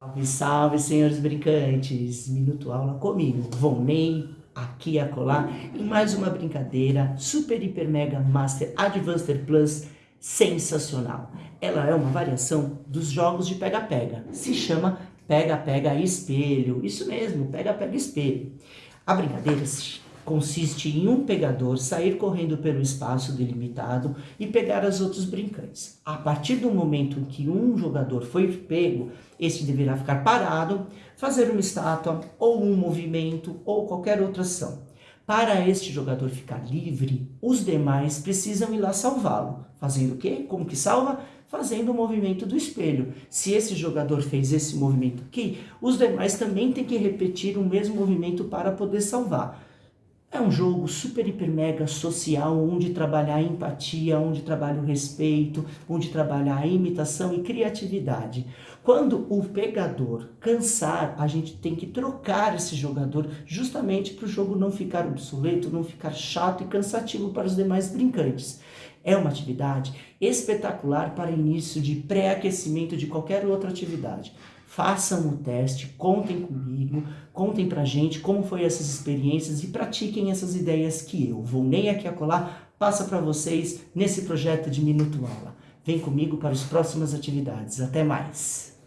Salve, salve, senhores brincantes! Minuto aula comigo, Volney, aqui a colar, em mais uma brincadeira Super, Hiper, Mega, Master, Advanced Plus, sensacional. Ela é uma variação dos jogos de pega-pega, se chama pega-pega espelho, isso mesmo, pega-pega espelho. A brincadeira consiste em um pegador sair correndo pelo espaço delimitado e pegar os outros brincantes. A partir do momento que um jogador foi pego, este deverá ficar parado, fazer uma estátua, ou um movimento, ou qualquer outra ação. Para este jogador ficar livre, os demais precisam ir lá salvá-lo. Fazendo o quê? Como que salva? Fazendo o movimento do espelho. Se esse jogador fez esse movimento aqui, os demais também têm que repetir o mesmo movimento para poder salvar. É um jogo super, hiper, mega social, onde trabalhar a empatia, onde trabalha o respeito, onde trabalha a imitação e criatividade. Quando o pegador cansar, a gente tem que trocar esse jogador justamente para o jogo não ficar obsoleto, não ficar chato e cansativo para os demais brincantes. É uma atividade espetacular para início de pré-aquecimento de qualquer outra atividade façam o teste, contem comigo, contem pra gente como foi essas experiências e pratiquem essas ideias que eu, vou nem aqui a colar, passa para vocês nesse projeto de Minuto Aula. Vem comigo para as próximas atividades. Até mais!